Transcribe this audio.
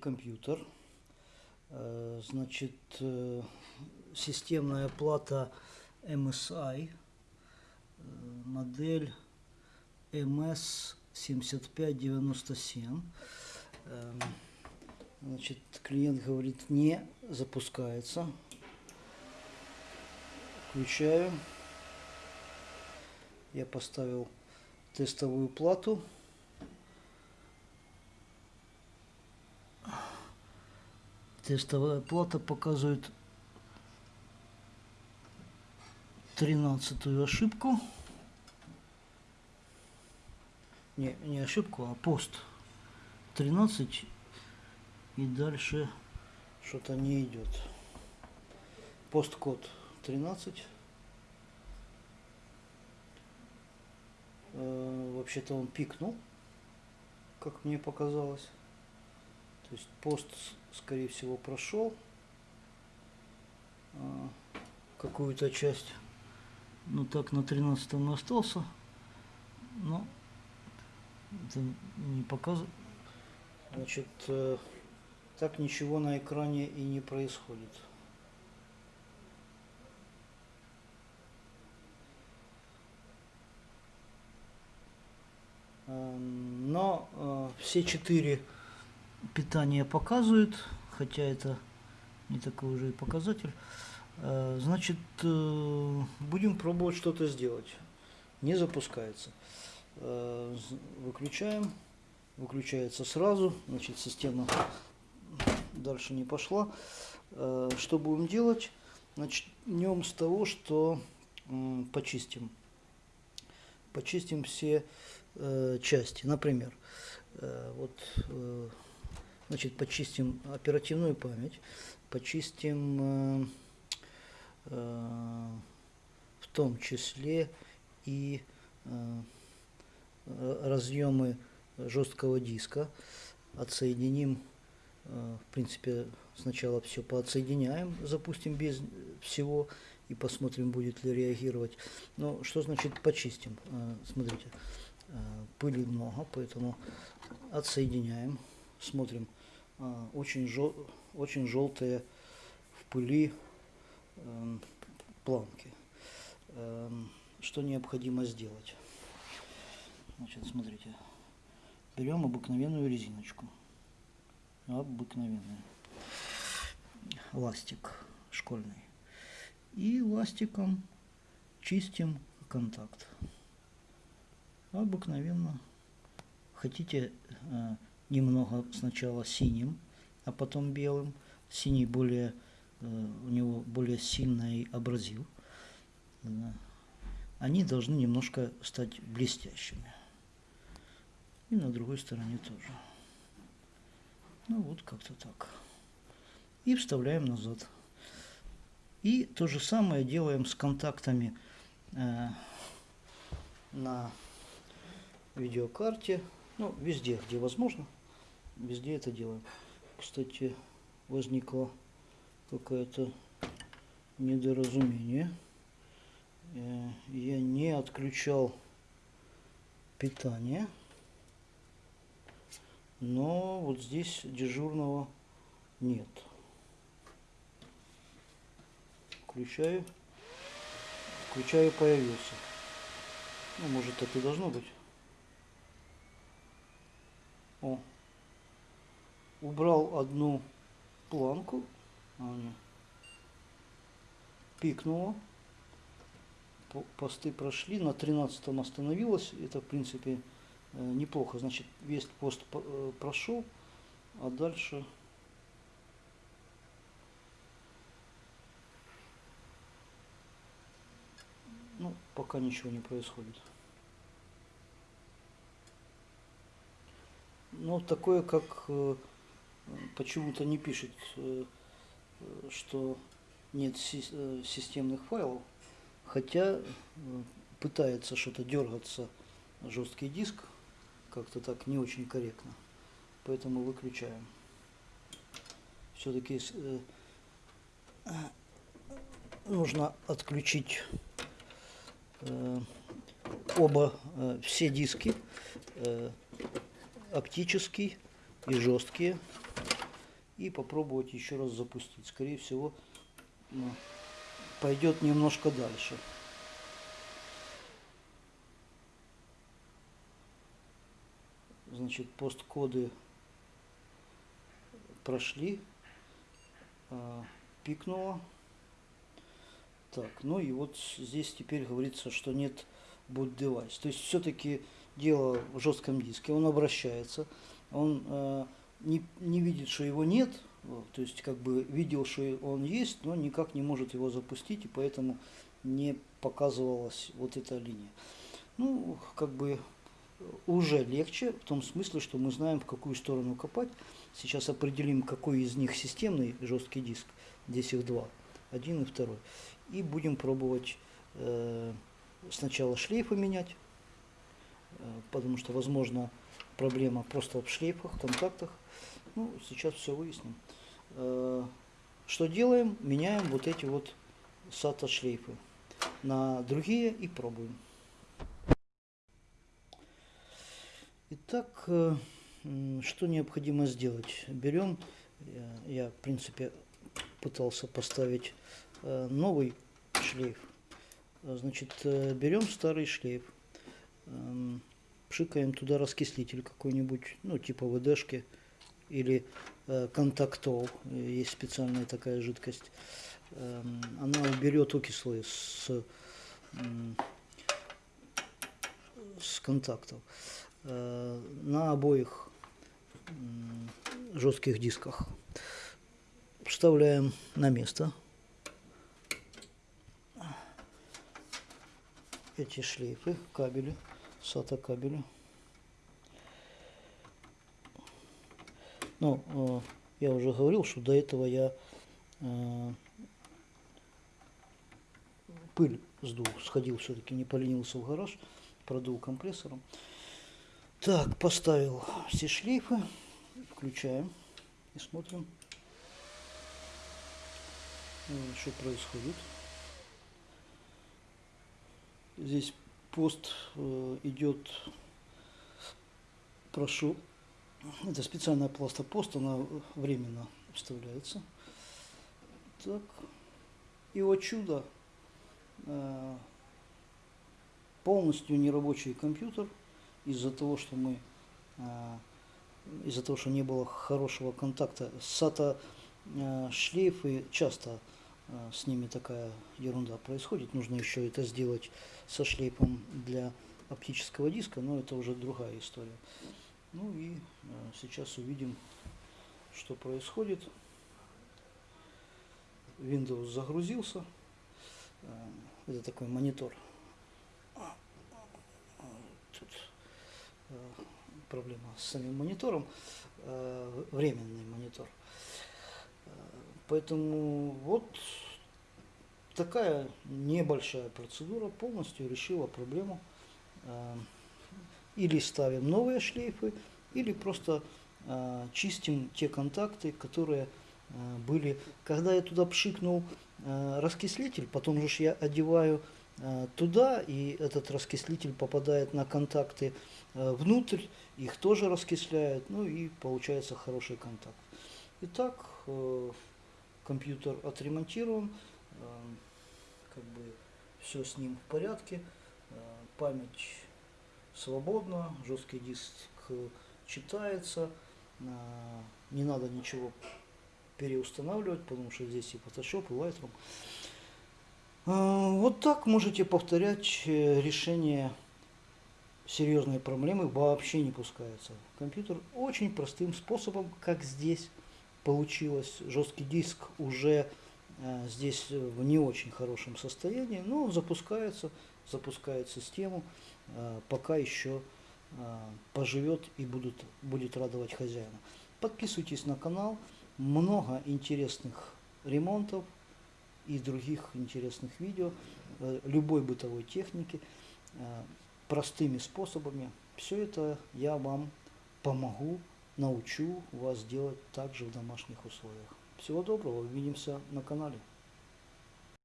компьютер. Э, Значит, э, системная плата MSI, э, модель MS7597. Эм, Значит, клиент говорит, не запускается. Включаю. Я поставил тестовую плату. Тестовая плата показывает тринадцатую ошибку. Не, не ошибку, а пост. 13 и дальше что-то не идет. Посткод 13. Э, Вообще-то он пикнул, как мне показалось. То есть пост, скорее всего, прошел а, какую-то часть. Ну так на 13 остался. Но это не показывает. Значит, э, так ничего на экране и не происходит. Эм, Но э, все четыре питания показывают, хотя это не такой уже и показатель. Э, Значит, э, будем пробовать что-то сделать. Не запускается. Э, Выключаем. Выключается сразу. Значит, система дальше не пошла. Что будем делать? Начнем с того, что почистим. Почистим все части. Например, вот, значит, почистим оперативную память, почистим э, э, в том числе и э, разъемы жесткого диска, отсоединим, э, в принципе, сначала все поотсоединяем, запустим без всего и посмотрим, будет ли реагировать. Но что значит почистим? Э, Смотрите, э, пыли много, поэтому отсоединяем, смотрим. Э, Очень, жел, очень желтые в пыли эм, планки. Эм, Что необходимо сделать? Значит, смотрите. Берем обыкновенную резиночку. Обыкновенную. Ластик школьный. И ластиком чистим контакт. Обыкновенно. Хотите э, немного сначала синим, а потом белым. Синий более, э, у него более сильный абразив. Они должны немножко стать блестящими. И на другой стороне тоже. Ну вот как-то так. И вставляем назад. И то же самое делаем с контактами э, на видеокарте. Ну, везде, где возможно. Везде это делаем. Кстати, возникло какое-то недоразумение. Э, Я не отключал питание. Но вот здесь дежурного нет. Включаю. Включаю, появился. Ну, может, так и должно быть. О. Убрал одну планку. Пикнуло. По- Посты прошли. На 13 остановилось. Это, в принципе, э, неплохо. Значит, весь пост по- э, прошел. А дальше... Ну, пока ничего не происходит. Ну, такое, как э, почему-то не пишет, э, что нет э, системных файлов, хотя э, пытается что-то дергаться жесткий диск, как-то так не очень корректно. Поэтому выключаем. Все-таки нужно отключить оба, все диски, оптический и жесткие. и попробовать еще раз запустить. Скорее всего, ну, пойдет немножко дальше. Значит, посткоды прошли, а, пикнуло. Так, ну и вот здесь теперь говорится, что нет boot device. То есть все-таки дело в жестком диске. Он обращается, он э, не, не видит, что его нет, то есть как бы видел, что он есть, но никак не может его запустить, и поэтому не показывалась вот эта линия. Ну, как бы уже легче, в том смысле, что мы знаем, в какую сторону копать. Сейчас определим, какой из них системный жесткий диск. Здесь их два, один и второй и будем пробовать э, сначала шлейфы менять, э, потому что возможно проблема просто в шлейфах, контактах. Ну, сейчас все выясним. Э, что делаем? Меняем вот эти вот SATA шлейфы на другие и пробуем. Итак, э, что необходимо сделать? Берем, э, я в принципе пытался поставить новый шлейф. Значит, берем старый шлейф, эм, пшикаем туда раскислитель какой-нибудь, ну, типа ВДшки или э, контактол, есть специальная такая жидкость. Эм, она уберет окислы с, с контактов. На обоих жестких дисках вставляем на место эти шлейфы, кабели, SATA кабели. Ну, э, я уже говорил, что до этого я э, пыль сдул, сходил все-таки, не поленился в гараж, продул компрессором. Так, поставил все шлейфы, включаем и смотрим, что происходит. Здесь пост э, идет, прошу, это специальная пластопост, она временно вставляется. Так, и вот чудо, э, полностью нерабочий компьютер из-за того, что мы э, из-за того, что не было хорошего контакта. SATA шлейфы часто с ними такая ерунда происходит. Нужно еще это сделать со шлейфом для оптического диска, но это уже другая история. Ну и а, сейчас увидим, что происходит. Windows загрузился. А, это такой монитор. Тут проблема с самим монитором. Временный монитор. Поэтому вот такая небольшая процедура полностью решила проблему. Э, или ставим новые шлейфы, или просто э, чистим те контакты, которые э, были. Когда я туда пшикнул раскислитель, потом же я одеваю туда, и этот раскислитель попадает на контакты внутрь, их тоже раскисляют, ну и получается хороший контакт. Итак, компьютер отремонтирован, э, как бы все с ним в порядке, э, память свободна, жесткий диск читается, э, не надо ничего переустанавливать, потому что здесь и Photoshop, и Lightroom. Вот так можете повторять решение серьезной проблемы вообще не пускается. Компьютер очень простым способом, как здесь получилось. Жесткий диск уже э, здесь в не очень хорошем состоянии, но он запускается, запускает систему, э, пока еще э, поживет и будут, будет радовать хозяина. Подписывайтесь на канал, много интересных ремонтов и других интересных видео, э, любой бытовой техники, э, простыми способами. Все это я вам помогу научу вас делать также в домашних условиях. Всего доброго, увидимся на канале.